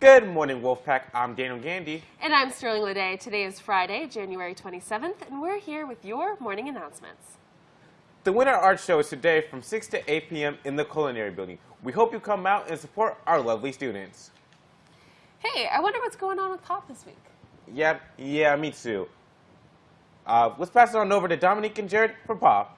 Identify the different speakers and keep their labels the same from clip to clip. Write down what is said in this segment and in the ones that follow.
Speaker 1: Good morning, Wolfpack. I'm Daniel Gandy.
Speaker 2: And I'm Sterling Lede. Today is Friday, January 27th, and we're here with your morning announcements.
Speaker 1: The Winter Art Show is today from 6 to 8 p.m. in the Culinary Building. We hope you come out and support our lovely students.
Speaker 2: Hey, I wonder what's going on with Pop this week.
Speaker 1: Yeah, yeah, me too. Uh, let's pass it on over to Dominique and Jared for Pop.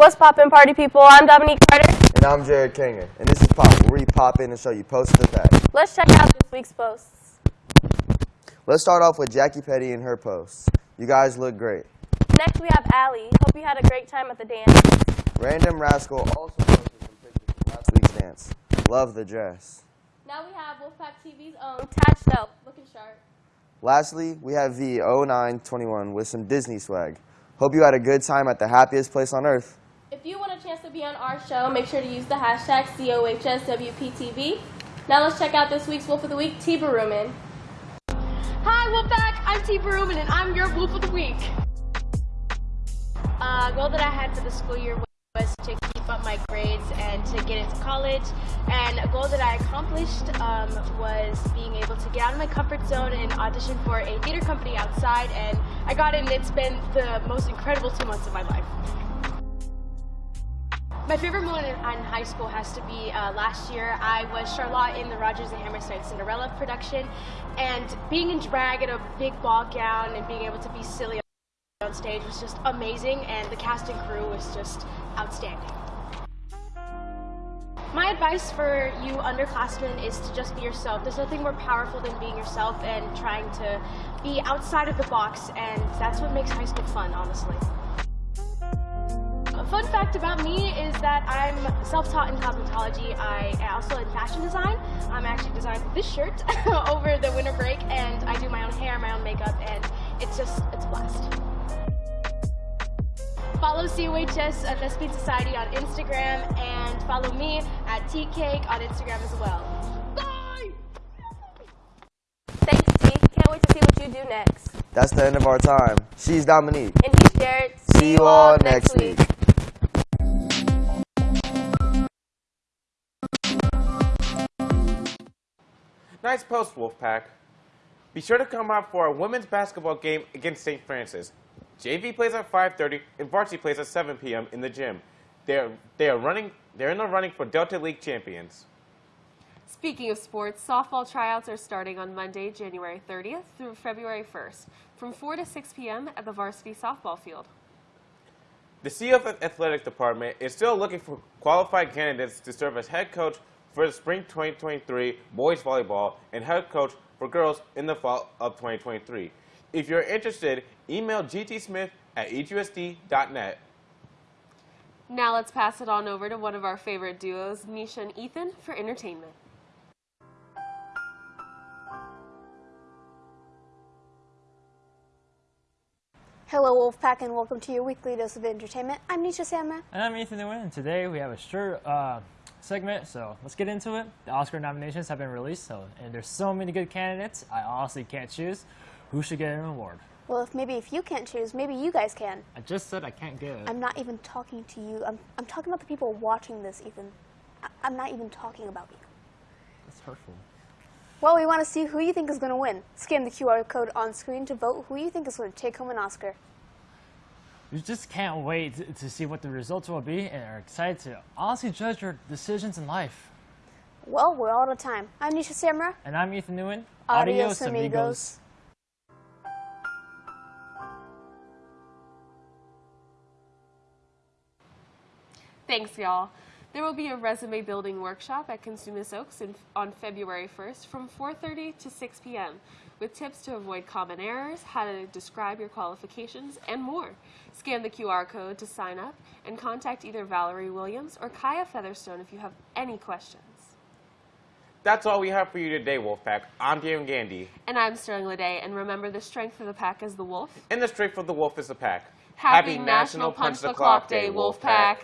Speaker 3: What's poppin', party people? I'm Dominique Carter.
Speaker 4: And I'm Jared Kanger, and this is Pop, where we pop in and show you posts of the pack.
Speaker 3: Let's check out this week's posts.
Speaker 4: Let's start off with Jackie Petty and her posts. You guys look great.
Speaker 3: Next, we have Allie. Hope you had a great time at the dance.
Speaker 4: Random Rascal also posted some pictures from last week's dance. Love the dress.
Speaker 3: Now we have Wolfpack TV's own Tad Snow, looking sharp.
Speaker 4: Lastly, we have V0921 with some Disney swag. Hope you had a good time at the happiest place on earth.
Speaker 3: If you want a chance to be on our show, make sure to use the hashtag COHSWPTV. Now let's check out this week's Wolf of the Week, T. Baruman.
Speaker 5: Hi, Wolfpack. I'm T. Baruman, and I'm your Wolf of the Week. Uh, goal that I had for the school year was to keep up my grades and to get into college. And a goal that I accomplished um, was being able to get out of my comfort zone and audition for a theater company outside. And I got in. And it's been the most incredible two months of my life. My favorite moment in, high school has to be uh, last year. I was Charlotte in the Rodgers and Hammerstein Cinderella production, and being in drag in a big ball gown and being able to be silly on stage was just amazing, and the cast and crew was just outstanding. My advice for you underclassmen is to just be yourself. There's nothing more powerful than being yourself and trying to be outside of the box, and that's what makes high school fun, honestly. A fact about me is that I'm self-taught in cosmetology. I also in fashion design. I'm actually designed this shirt over the winter break, and I do my own hair, my own makeup, and it's just, it's a blast. Follow COHS uh, Thespian Society on Instagram, and follow me at TCake on Instagram as well. Bye!
Speaker 3: Thanks, T. Can't wait to see what you do next.
Speaker 4: That's the end of our time. She's Dominique.
Speaker 3: And he's Jared.
Speaker 4: See you all next week.
Speaker 1: Nice post, Wolfpack. Be sure to come out for our women's basketball game against St. Francis. JV plays at 5:30 and varsity plays at 7 p.m. in the gym. They're they are running. They're in the running for Delta League champions.
Speaker 2: Speaking of sports, softball tryouts are starting on Monday, January 30th through February 1st, from 4 to 6 p.m. at the varsity softball field.
Speaker 1: The CF Athletic Department is still looking for qualified candidates to serve as head coach for the spring 2023 boys volleyball and head coach for girls in the fall of 2023. If you're interested, email gtsmith at husd.net.
Speaker 2: Now let's pass it on over to one of our favorite duos, Nisha and Ethan, for entertainment.
Speaker 6: Hello, Wolfpack, and welcome to your weekly dose of entertainment. I'm Nisha Samra.
Speaker 7: And I'm Ethan Nguyen, and today we have a short uh, segment, so let's get into it. The Oscar nominations have been released, so and there's so many good candidates, I honestly can't choose who should get an award.
Speaker 6: Well, if maybe if you can't choose, maybe you guys can.
Speaker 7: I just said I can't get.
Speaker 6: I'm not even talking to you. I'm, I'm talking about the people watching this, Ethan. I, I'm not even talking about you.
Speaker 7: That's hurtful.
Speaker 6: Well, we want to see who you think is going to win. Scan the QR code on screen to vote who you think is going to take home an Oscar.
Speaker 7: You just can't wait to, to see what the results will be and are excited to honestly judge your decisions in life.
Speaker 6: Well, we're all out of time. I'm Nisha Samra.
Speaker 7: And I'm Ethan Nguyen.
Speaker 6: Adios, amigos.
Speaker 2: Thanks, y'all. There will be a resume building workshop at Cosumnes Oaks in, on February 1st from 4.30 to 6 p.m. with tips to avoid common errors, how to describe your qualifications, and more. Scan the QR code to sign up and contact either Valerie Williams or Kaya Featherstone if you have any questions.
Speaker 1: That's all we have for you today, Wolfpack. I'm Daniel Gandy.
Speaker 2: And I'm Sterling Lede, and remember the strength of the pack is the wolf.
Speaker 1: And the strength of the wolf is the pack.
Speaker 2: Happy, National Punch the Clock Day, Wolfpack.